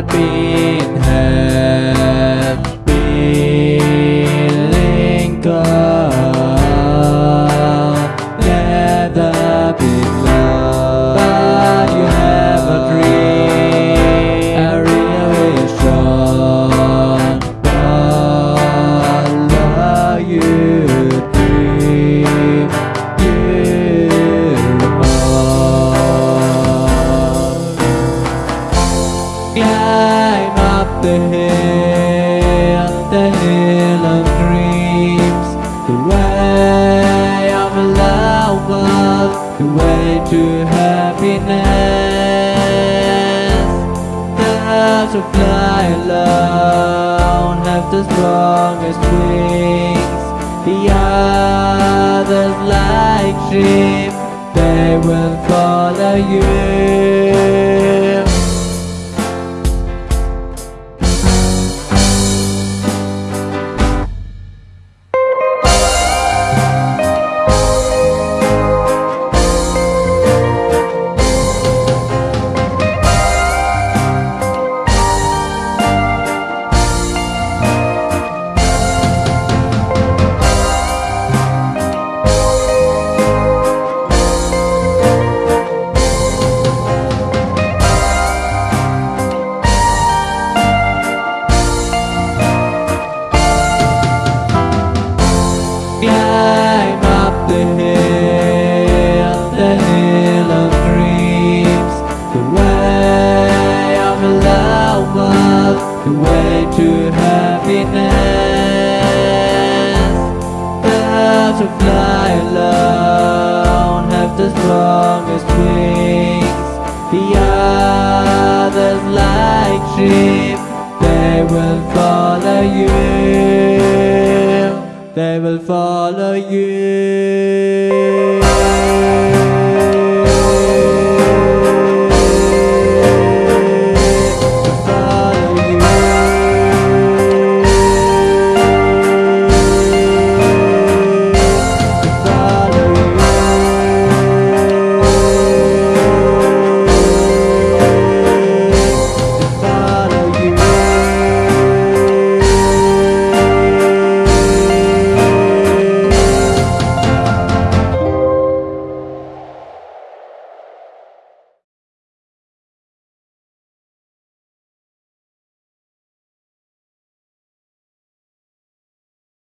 happy in here. the hill, the hill of dreams. The way of love, the way to happiness. Birds will fly alone, have the strongest wings. The others like sheep, they will follow you. The way to happiness. Birds who fly alone have the strongest wings. The others like sheep, they will follow you they will follow you.